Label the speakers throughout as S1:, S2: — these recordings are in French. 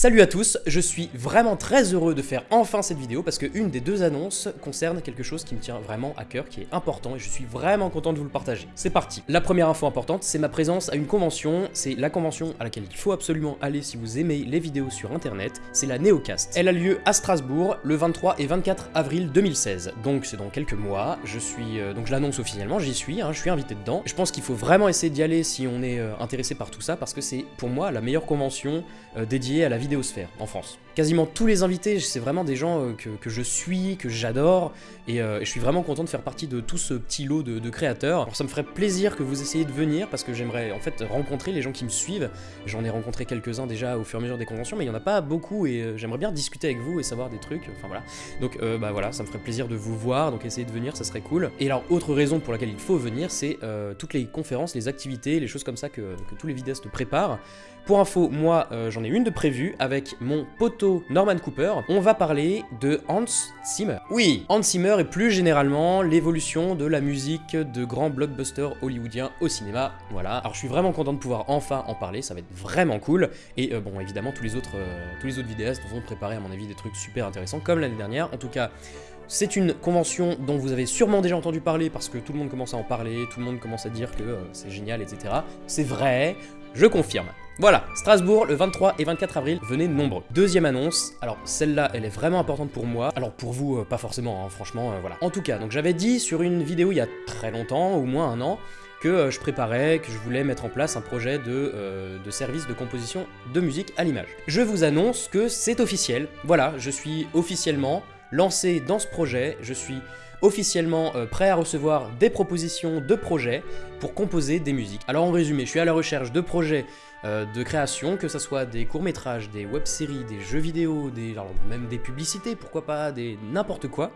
S1: Salut à tous, je suis vraiment très heureux de faire enfin cette vidéo parce que une des deux annonces concerne quelque chose qui me tient vraiment à cœur, qui est important et je suis vraiment content de vous le partager. C'est parti La première info importante, c'est ma présence à une convention, c'est la convention à laquelle il faut absolument aller si vous aimez les vidéos sur internet, c'est la Neocast. Elle a lieu à Strasbourg le 23 et 24 avril 2016, donc c'est dans quelques mois, je suis, euh, donc je l'annonce officiellement, j'y suis, hein, je suis invité dedans. Je pense qu'il faut vraiment essayer d'y aller si on est euh, intéressé par tout ça parce que c'est pour moi la meilleure convention euh, dédiée à la vidéo vidéosphère en France. Quasiment tous les invités, c'est vraiment des gens euh, que, je suis, que j'adore, euh, et, je suis vraiment content de faire partie de tout ce petit lot de, créateurs. Alors ça me ferait plaisir que vous essayiez de venir, parce que j'aimerais en fait rencontrer les gens qui me suivent. J'en ai rencontré quelques-uns déjà au fur et à mesure des conventions, mais il n'y en a pas beaucoup, et euh, j'aimerais bien discuter avec vous et savoir des trucs, enfin voilà. Donc bah voilà, ça me ferait plaisir de vous voir, donc essayez de venir, ça serait cool. Et alors, autre raison pour laquelle il faut venir, c'est toutes les conférences, les activités, les choses comme ça que, que tous les vidéastes préparent. Pour info, moi j'en ai une de prévue avec mon poteau Norman Cooper, on va parler de Hans Zimmer. Oui, Hans Zimmer et plus généralement l'évolution de la musique de grands blockbusters hollywoodiens au cinéma. Voilà, alors je suis vraiment content de pouvoir enfin en parler, ça va être vraiment cool. Et euh, bon, évidemment, tous les, autres, euh, tous les autres vidéastes vont préparer à mon avis des trucs super intéressants comme l'année dernière. En tout cas, c'est une convention dont vous avez sûrement déjà entendu parler parce que tout le monde commence à en parler, tout le monde commence à dire que euh, c'est génial, etc. C'est vrai, je confirme. Voilà, Strasbourg, le 23 et 24 avril, venez nombreux. Deuxième annonce, alors celle-là, elle est vraiment importante pour moi, alors pour vous, euh, pas forcément, hein, franchement, euh, voilà. En tout cas, donc j'avais dit sur une vidéo il y a très longtemps, au moins un an, que euh, je préparais, que je voulais mettre en place un projet de, de service de composition de musique à l'image. Je vous annonce que c'est officiel, voilà, je suis officiellement lancé dans ce projet, je suis officiellement prêt à recevoir des propositions de projets pour composer des musiques. Alors en résumé, je suis à la recherche de projets euh, de création, que ce soit des courts-métrages, des web-séries, des jeux vidéo, même des publicités, pourquoi pas, des n'importe quoi,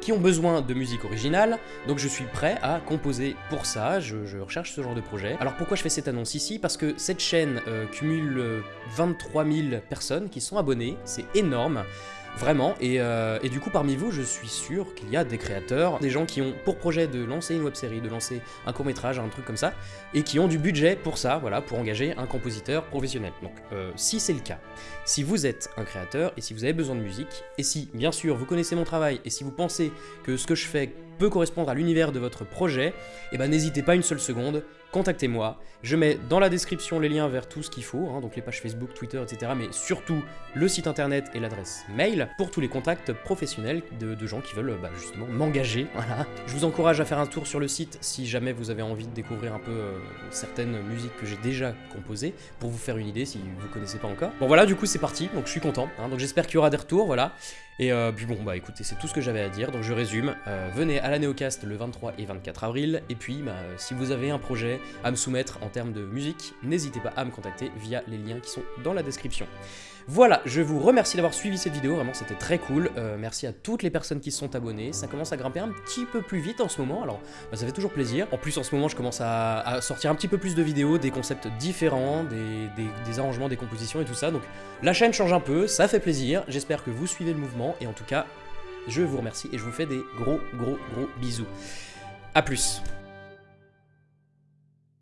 S1: qui ont besoin de musique originale, donc je suis prêt à composer pour ça, je, recherche ce genre de projet. Alors pourquoi je fais cette annonce ici? Parce que cette chaîne euh, cumule 23 euh, 000 personnes qui sont abonnées, c'est énorme, Vraiment, euh, et, du coup parmi vous, je suis sûr qu'il y a des créateurs, des gens qui ont pour projet de lancer une web série, de lancer un court métrage, un truc comme ça, et qui ont du budget pour ça, voilà, pour engager un professionnel. Donc euh, si c'est le cas, si vous êtes un créateur, et si vous avez besoin de musique, et si bien sûr vous connaissez mon travail, et si vous pensez que ce que je fais peut correspondre à l'univers de votre projet, eh ben n'hésitez pas une seule seconde, contactez-moi. Je mets dans la description les liens vers tout ce qu'il faut, hein, donc les pages Facebook, Twitter, etc. Mais surtout le site internet et l'adresse mail pour tous les contacts professionnels de, gens qui veulent bah, justement m'engager. Voilà. Je vous encourage à faire un tour sur le site si jamais vous avez envie de découvrir un peu euh, certaines musiques que j'ai déjà composées pour vous faire une idée si vous connaissez pas encore. Bon voilà, du coup c'est parti, donc je suis content. Hein, donc j'espère qu'il y aura des retours, voilà. Et euh, puis bon, bah écoutez, c'est tout ce que j'avais à dire, donc je résume. Euh, venez à la Néocast le 23 et 24 avril, et puis bah, si vous avez un projet à me soumettre en termes de musique, n'hésitez pas à me contacter via les liens qui sont dans la description. Voilà, je vous remercie d'avoir suivi cette vidéo, vraiment c'était très cool. Euh, merci à toutes les personnes qui se sont abonnées, ça commence à grimper un petit peu plus vite en ce moment, alors bah, ça fait toujours plaisir. En plus en ce moment je commence à, sortir un petit peu plus de vidéos, des concepts différents, des, arrangements, des compositions et tout ça, donc la chaîne change un peu, ça fait plaisir, j'espère que vous suivez le mouvement, et en tout cas, je vous remercie et je vous fais des gros gros gros bisous. A plus